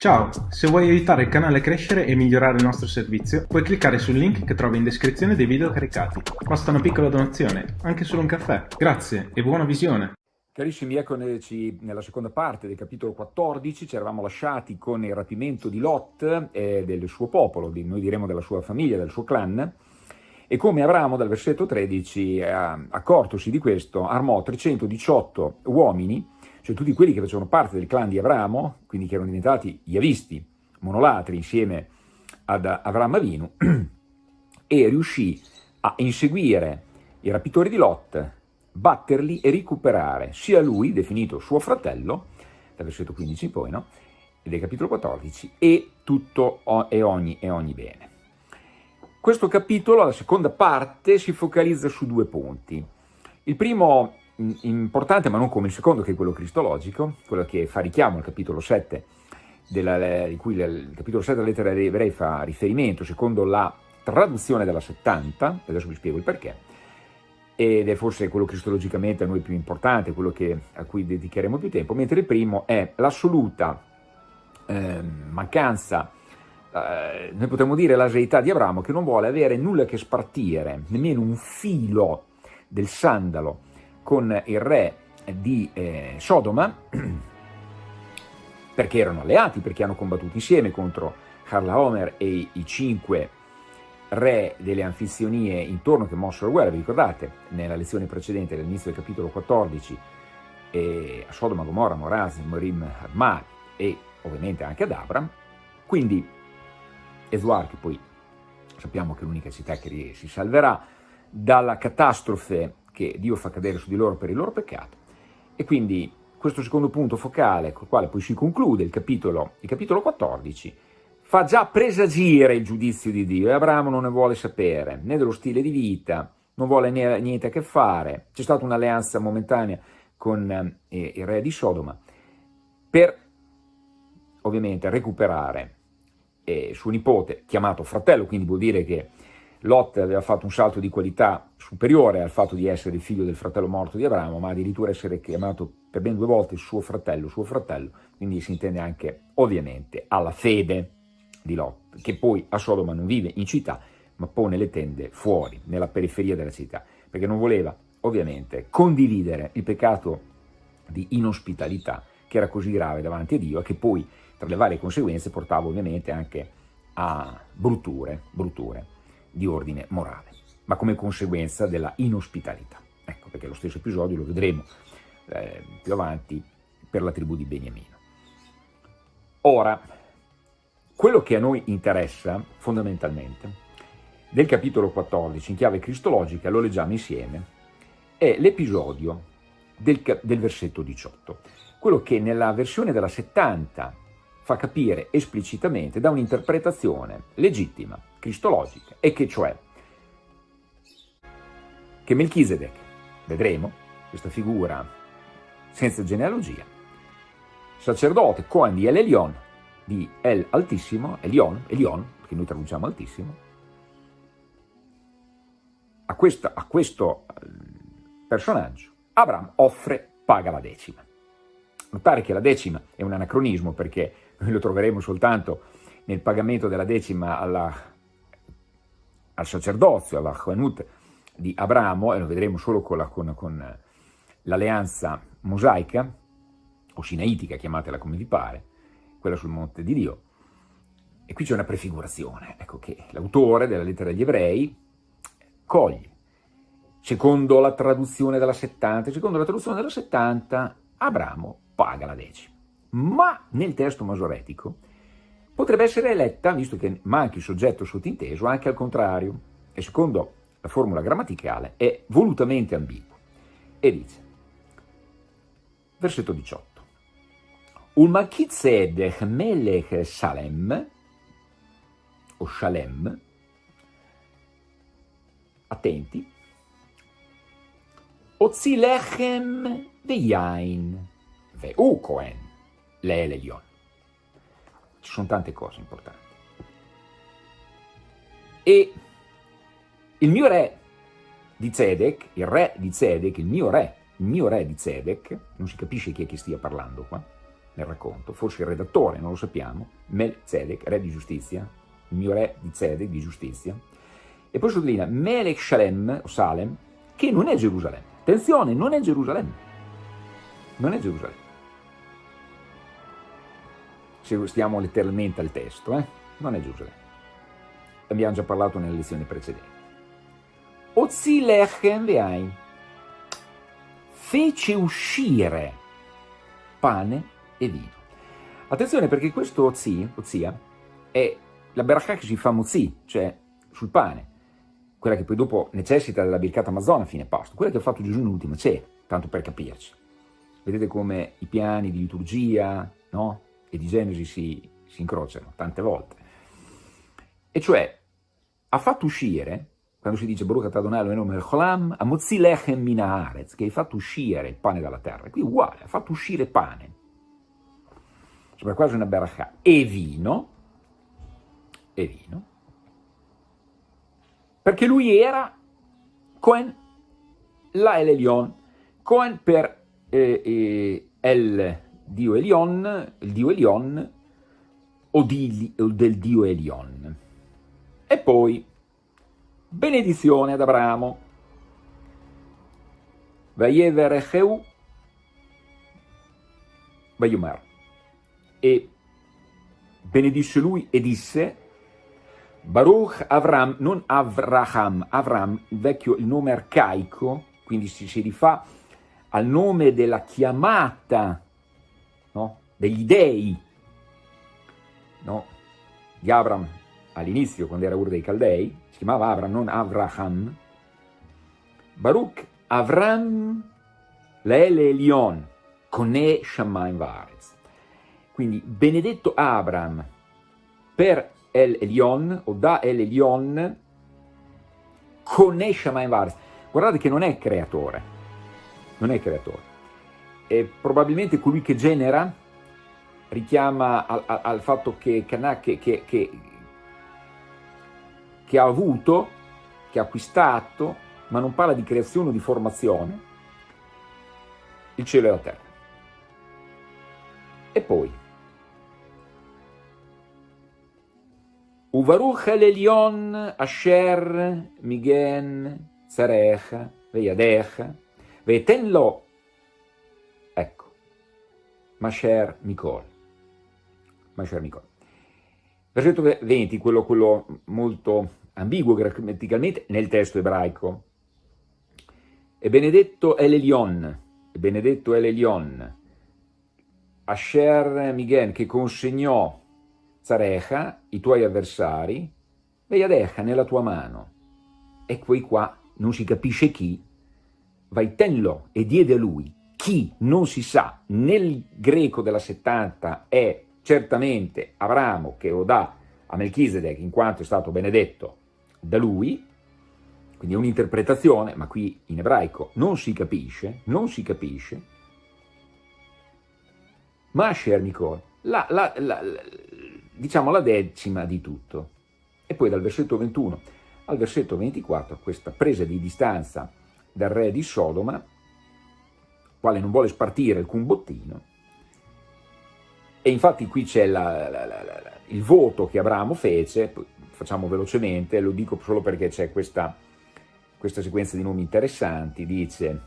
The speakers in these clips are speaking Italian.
Ciao, se vuoi aiutare il canale a crescere e migliorare il nostro servizio, puoi cliccare sul link che trovi in descrizione dei video caricati. Basta una piccola donazione, anche solo un caffè. Grazie e buona visione! Carissimi, eccoci nella seconda parte del capitolo 14, ci eravamo lasciati con il rapimento di Lot e del suo popolo, noi diremo della sua famiglia, del suo clan, e come Abramo dal versetto 13, eh, accortosi di questo, armò 318 uomini cioè tutti quelli che facevano parte del clan di Abramo, quindi che erano diventati Yavisti, monolatri insieme ad Avram Avinu, e riuscì a inseguire i rapitori di Lot, batterli e recuperare sia lui, definito suo fratello, dal versetto 15 in poi, no? del capitolo 14, e tutto e ogni, e ogni bene. Questo capitolo, la seconda parte, si focalizza su due punti. Il primo importante, ma non come il secondo, che è quello cristologico, quello che fa richiamo al capitolo 7, della, di cui il capitolo 7 della lettera degli ebrei fa riferimento, secondo la traduzione della 70, adesso vi spiego il perché, ed è forse quello cristologicamente a noi più importante, quello che, a cui dedicheremo più tempo, mentre il primo è l'assoluta eh, mancanza, eh, noi potremmo dire l'aseità di Abramo, che non vuole avere nulla che spartire, nemmeno un filo del sandalo con il re di eh, Sodoma, perché erano alleati, perché hanno combattuto insieme contro Harla Homer e i cinque re delle anfizionie intorno che mossero la guerra, vi ricordate, nella lezione precedente, all'inizio del capitolo 14, eh, a Sodoma, Gomorra, Moraz, Morim, Admar e ovviamente anche ad Abram, quindi Esuar, che poi sappiamo che è l'unica città che si salverà dalla catastrofe che Dio fa cadere su di loro per il loro peccato. E quindi questo secondo punto focale, col quale poi si conclude il capitolo, il capitolo 14, fa già presagire il giudizio di Dio e Abramo non ne vuole sapere, né dello stile di vita, non vuole niente a che fare. C'è stata un'alleanza momentanea con eh, il re di Sodoma per ovviamente recuperare eh, suo nipote, chiamato fratello, quindi vuol dire che Lot aveva fatto un salto di qualità superiore al fatto di essere il figlio del fratello morto di Abramo, ma addirittura essere chiamato per ben due volte suo fratello, suo fratello, quindi si intende anche ovviamente alla fede di Lot, che poi a Sodoma non vive in città, ma pone le tende fuori, nella periferia della città, perché non voleva ovviamente condividere il peccato di inospitalità che era così grave davanti a Dio e che poi tra le varie conseguenze portava ovviamente anche a brutture, brutture di ordine morale, ma come conseguenza della inospitalità. Ecco perché lo stesso episodio lo vedremo eh, più avanti per la tribù di Beniamino. Ora, quello che a noi interessa fondamentalmente del capitolo 14 in chiave cristologica, lo leggiamo insieme, è l'episodio del, del versetto 18, quello che nella versione della 70 fa capire esplicitamente da un'interpretazione legittima, cristologica, e che cioè che Melchisedec, vedremo, questa figura senza genealogia, sacerdote Cohen di El Elion, di El Altissimo, Elion, Elion, che noi traduciamo Altissimo, a, questa, a questo eh, personaggio Abraham offre, paga la decima. Notare che la decima è un anacronismo perché noi lo troveremo soltanto nel pagamento della decima alla, al sacerdozio, alla Joanut di Abramo, e lo vedremo solo con, la, l'alleanza mosaica, o sinaitica, chiamatela come vi pare, quella sul monte di Dio. E qui c'è una prefigurazione, ecco che l'autore della lettera agli ebrei coglie. Secondo la traduzione della 70, secondo la traduzione della 70, Abramo paga la decima ma nel testo masoretico potrebbe essere eletta, visto che manca il soggetto sottinteso, anche al contrario, e secondo la formula grammaticale è volutamente ambiguo. E dice, versetto 18, Ulmachitzedech melech Salem, o Shalem, attenti, Ozilechem veyain, veu Cohen, le Legion. Ci sono tante cose importanti. E il mio re di Zedek, il re di Zedek, il mio re, il mio re di Zedek, non si capisce chi è che stia parlando qua, nel racconto, forse il redattore, non lo sappiamo, Melzedek, re di giustizia, il mio re di Zedek, di giustizia, e poi sottolinea Melech Shalem, o Salem, che non è Gerusalemme. Attenzione, non è Gerusalemme. Non è Gerusalemme. Se stiamo letteralmente al testo, eh? non è Gerusalemme. Abbiamo già parlato nelle lezioni precedenti. Ozi lechem veain fece uscire pane e vino. Attenzione perché questo ozi, ozia, è la berachà che si fa mozzi, cioè sul pane, quella che poi dopo necessita della bircata Amazona a fine pasto, quella che ha fatto Gesù nell'ultima cena, tanto per capirci. Vedete come i piani di liturgia no? E di Genesi si, si incrociano tante volte. E cioè, ha fatto uscire, quando si dice Baruch Adonai Eloheinu melech olam, amozzi lechem min haaretz, che hai fatto uscire il pane dalla terra. Qui uguale, ha fatto uscire pane. Sembra quasi una berachà. E vino, e vino, perché lui era Cohen la El Elion, Cohen per eh, eh, El Dio Elion, il Dio Elion o, di, del Dio Elion. E poi benedizione ad Abramo, Vayever Echeu, Vayumar, e benedisse lui e disse, Baruch Avram, non Avraham, Avram, il vecchio, il nome arcaico, quindi si, si rifà al nome della chiamata no? degli dei no? di Avram all'inizio, quando era uno dei Caldei, si chiamava Avram, non Avraham. Baruch Avram Leele Elion, Kone Shamayim Varez. Quindi benedetto Abram per El Elion o da El Elion conosce Vares. Guardate che non è creatore, non è creatore. È probabilmente colui che genera richiama al, al, al fatto che, che, che, che ha avuto, che ha acquistato, ma non parla di creazione o di formazione, il cielo e la terra. E poi, Uvaruch el asher migen zarecha veyadecha veten lo, ecco, Masher Mikol. Masher Mikol. Versetto 20, quello, quello molto ambiguo grammaticalmente nel testo ebraico. E benedetto è l'Elion, benedetto è l'Elion, Asher Migen, che consegnò Zarecha, i tuoi avversari, Veiadecha nella tua mano. E poi qua non si capisce chi, vai tenlo e diede a lui. Chi non si sa, nel greco della 70 è certamente Abramo che lo dà a Melchizedek in quanto è stato benedetto da lui, quindi è un'interpretazione, ma qui in ebraico non si capisce, non si capisce, ma Asher Mikol, la, la, la, diciamo la decima di tutto. E poi dal versetto 21 al versetto 24 questa presa di distanza dal re di Sodoma, quale non vuole spartire alcun bottino, e infatti qui c'è il voto che Abramo fece, facciamo velocemente, lo dico solo perché c'è questa, questa sequenza di nomi interessanti, dice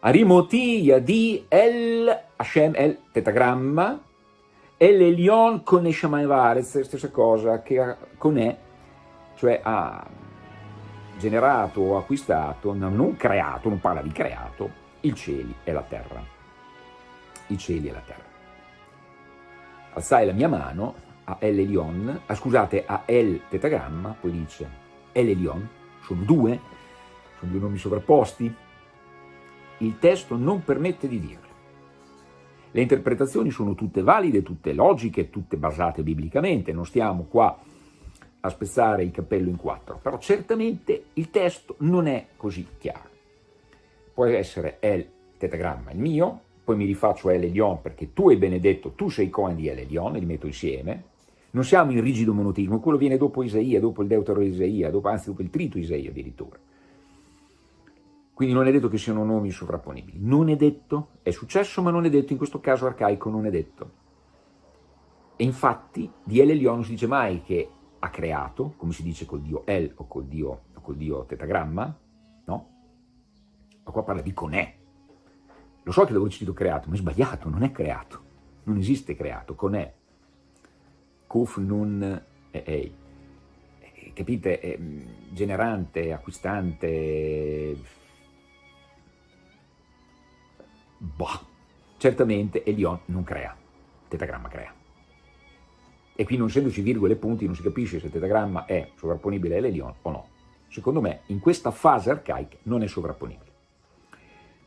Arimotia di El Hashem El Tetagramma e l'Elion con Eshamayim Varez, stessa cosa, che con E, cioè ha generato o acquistato, non creato, non parla di creato, i cieli e la terra. I cieli e la terra. Alzai la mia mano a El Elion, ah, scusate, a El Tetagramma, poi dice El Elion, sono due, sono due nomi sovrapposti, il testo non permette di dirlo. Le interpretazioni sono tutte valide, tutte logiche, tutte basate biblicamente, non stiamo qua a spezzare il cappello in quattro, però certamente il testo non è così chiaro. Può essere El tetagramma il mio, poi mi rifaccio El Elion perché tu hai benedetto, tu sei Cohen di El Elion, li metto insieme, non siamo in rigido monotismo, quello viene dopo Isaia, dopo il Deutero Isaia, dopo, anzi dopo il trito Isaia addirittura. Quindi non è detto che siano nomi sovrapponibili. Non è detto, è successo ma non è detto, in questo caso arcaico non è detto. E infatti di El Elyon non si dice mai che ha creato, come si dice col dio El o col dio, o col dio tetagramma, no? Ma qua parla di conè. Lo so che l'avevo citato creato, ma è sbagliato, non è creato. Non esiste creato, conè. Kuf nun e ei. Capite? È generante, acquistante... Boh. Certamente Elion non crea, tetagramma crea e qui non essendoci virgole e punti non si capisce se il tetagramma è sovrapponibile all'Elion o no. Secondo me in questa fase arcaica non è sovrapponibile.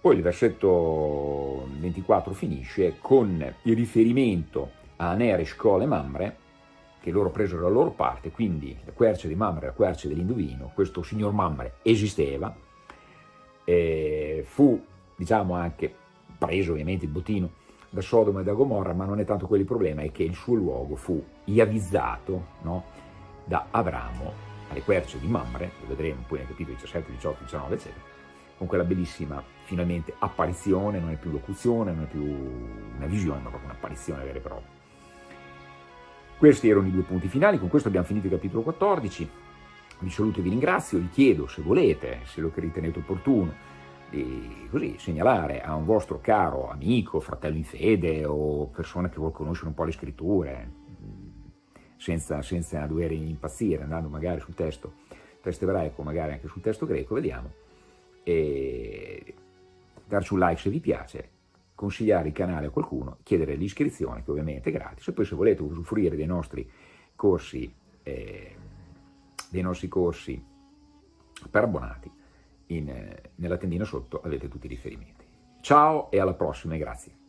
Poi il versetto 24 finisce con il riferimento a Anere, Shkol e Mamre, che loro presero la loro parte, quindi la quercia di Mamre la quercia dell'Indovino, questo signor Mamre esisteva, fu diciamo anche preso ovviamente il bottino da Sodoma e da Gomorra, ma non è tanto quello il problema, è che il suo luogo fu iavizzato no, da Abramo alle querce di Mamre, lo vedremo poi nei capitoli 17, 18, 19, eccetera, con quella bellissima, finalmente, apparizione, non è più locuzione, non è più una visione, ma proprio un'apparizione vera e propria. Questi erano i due punti finali, con questo abbiamo finito il capitolo 14, vi saluto e vi ringrazio, vi chiedo se volete, se lo ritenete opportuno, così, segnalare a un vostro caro amico, fratello in fede o persona che vuol conoscere un po' le scritture, senza, senza dover impazzire, andando magari sul testo, testo ebraico, magari anche sul testo greco, vediamo, e darci un like se vi piace, consigliare il canale a qualcuno, chiedere l'iscrizione, che ovviamente è gratis, e poi se volete usufruire dei nostri corsi, eh, dei nostri corsi per abbonati, in, nella tendina sotto avete tutti i riferimenti. Ciao e alla prossima e grazie.